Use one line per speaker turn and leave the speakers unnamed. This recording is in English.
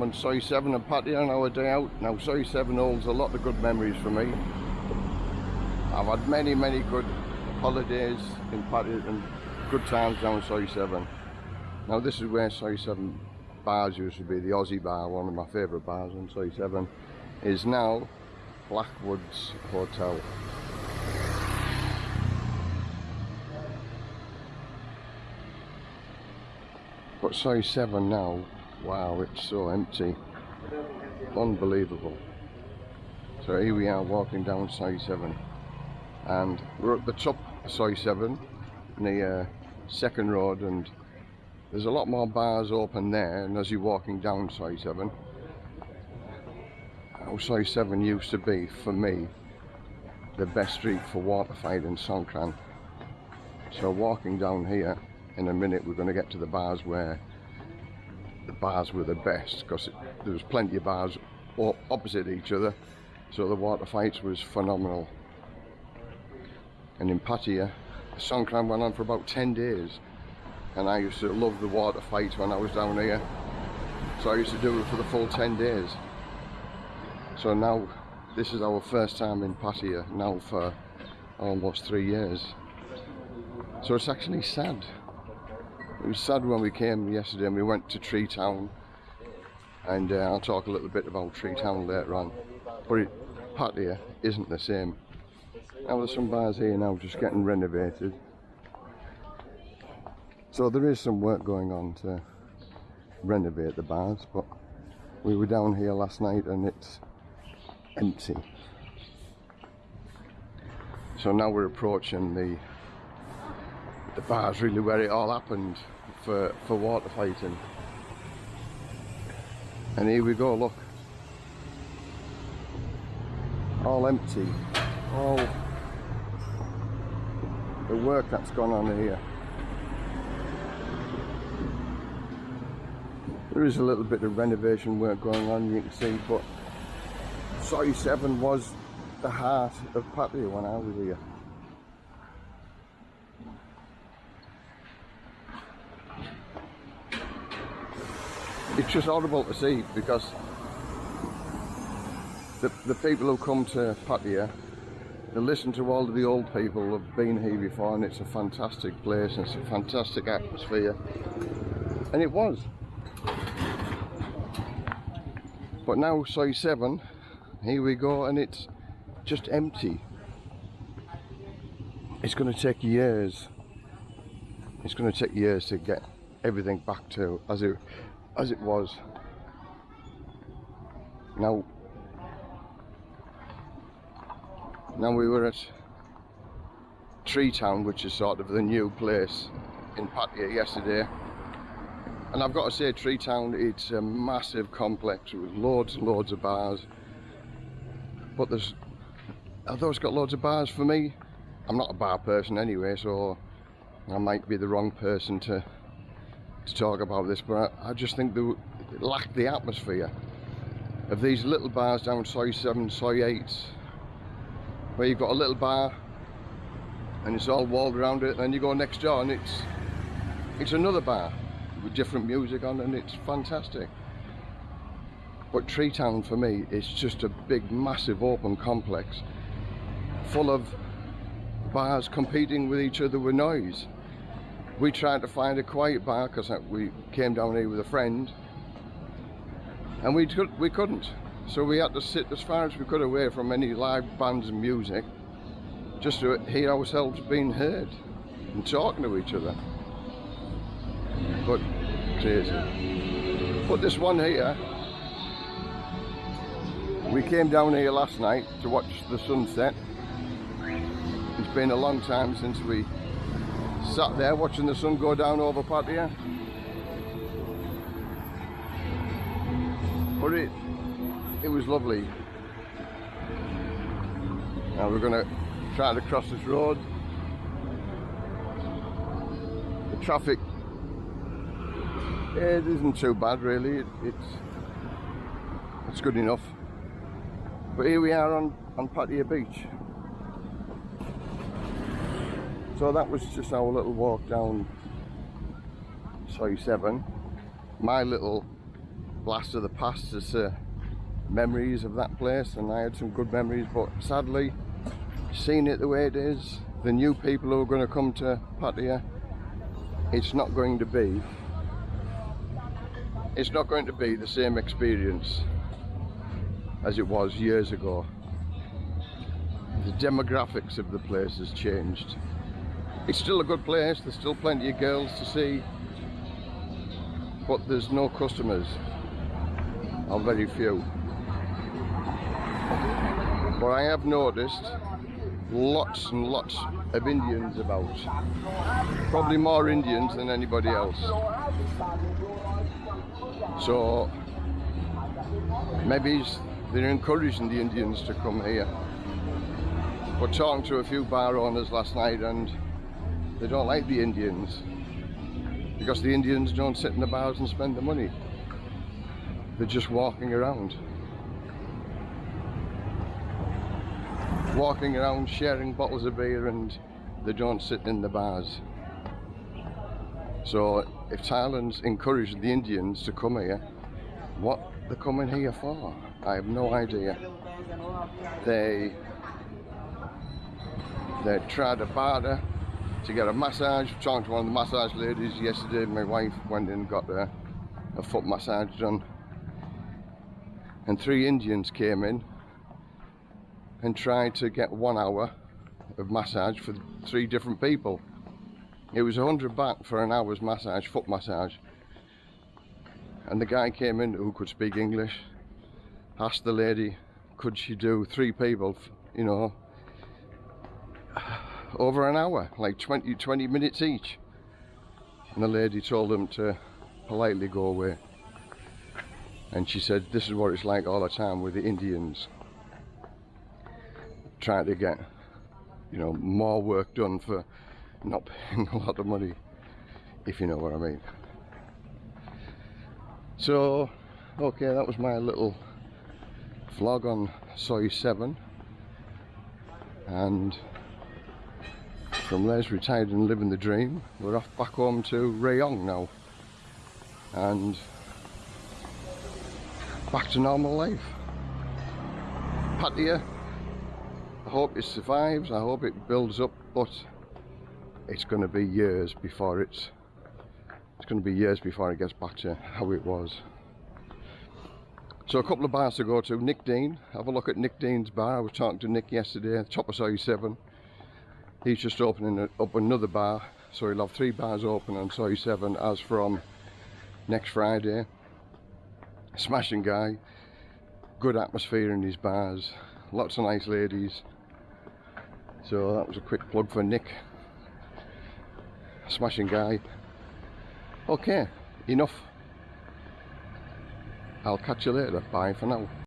I'm on Soi 7 and Pattaya on our day out. Now Soi 7 holds a lot of good memories for me. I've had many, many good holidays in Pattaya and good times down Soi 7. Now this is where Soi 7 bars used to be, the Aussie bar, one of my favourite bars on Soi 7, is now Blackwoods Hotel. But Soi 7 now, wow, it's so empty. Unbelievable. So here we are walking down Soi 7 and we're at the top of Soi 7 near uh, Second Road and there's a lot more bars open there and as you're walking down Soi 7 how Soi 7 used to be for me the best street for water fight in Songkran so walking down here in a minute we're going to get to the bars where the bars were the best because there was plenty of bars opposite each other so the water fights was phenomenal. And in Pattaya the Songkran went on for about 10 days and I used to love the water fights when I was down here. So I used to do it for the full 10 days. So now this is our first time in Pattaya now for almost three years. So it's actually sad it was sad when we came yesterday and we went to Tree Town and uh, I'll talk a little bit about Tree Town later on. But it, Pattaya isn't the same. Now there's some bars here now just getting renovated. So there is some work going on to renovate the bars but we were down here last night and it's empty. So now we're approaching the the bar's really where it all happened for, for water fighting. And here we go, look. All empty. All the work that's gone on here. There is a little bit of renovation work going on, you can see, but Soi 7 was the heart of Pattaya when I was here. It's just horrible to see because the, the people who come to Pattaya they listen to all of the old people who have been here before and it's a fantastic place and it's a fantastic atmosphere. And it was. But now Soi 7 here we go and it's just empty. It's going to take years. It's going to take years to get everything back to as it as it was. Now, now we were at Tree Town, which is sort of the new place in Pattaya yesterday. And I've got to say, Tree Town, it's a massive complex with loads and loads of bars. But there's, although it's got loads of bars for me, I'm not a bar person anyway, so I might be the wrong person to to talk about this, but I, I just think they lack the atmosphere of these little bars down Soi 7, Soi 8, where you've got a little bar and it's all walled around it, and then you go next door and it's it's another bar with different music on and it's fantastic. But Tree Town for me is just a big massive open complex full of bars competing with each other with noise we tried to find a quiet bar because we came down here with a friend and we, could, we couldn't. So we had to sit as far as we could away from any live bands and music just to hear ourselves being heard and talking to each other. But crazy. But this one here we came down here last night to watch the sunset. It's been a long time since we sat there watching the sun go down over Pattaya. But it, it was lovely. Now we're going to try to cross this road. The traffic, it isn't too bad really. It, it's, it's good enough. But here we are on, on Pattaya Beach. So that was just our little walk down Soi 7. My little blast of the past as uh, memories of that place and I had some good memories but sadly seeing it the way it is the new people who are going to come to Pattaya it's not going to be it's not going to be the same experience as it was years ago the demographics of the place has changed it's still a good place. There's still plenty of girls to see but there's no customers or very few. But I have noticed lots and lots of Indians about. Probably more Indians than anybody else. So maybe they're encouraging the Indians to come here. But talking to a few bar owners last night and they don't like the Indians. Because the Indians don't sit in the bars and spend the money. They're just walking around. Walking around sharing bottles of beer and they don't sit in the bars. So if Thailand's encouraging the Indians to come here what they're coming here for? I have no idea. They they try to barter to get a massage talked to one of the massage ladies yesterday my wife went in and got a, a foot massage done and three Indians came in and tried to get one hour of massage for three different people. It was a hundred baht for an hour's massage, foot massage. And the guy came in who could speak English, asked the lady, could she do three people, you know, over an hour, like 20, 20 minutes each. And the lady told them to politely go away. And she said, this is what it's like all the time with the Indians trying to get you know more work done for not paying a lot of money if you know what I mean so okay that was my little vlog on Soi 7 and from Les retired and living the dream we're off back home to Rayong now and back to normal life Pattaya I hope it survives, I hope it builds up, but it's going to be years before it's it's going to be years before it gets back to how it was. So a couple of bars to go to. Nick Dean, have a look at Nick Dean's bar. I was talking to Nick yesterday, top of 7. He's just opening up another bar, so he'll have three bars open on Soi 7 as from next Friday. Smashing guy, good atmosphere in his bars, lots of nice ladies. So that was a quick plug for Nick. Smashing guy. Okay, enough. I'll catch you later. Bye for now.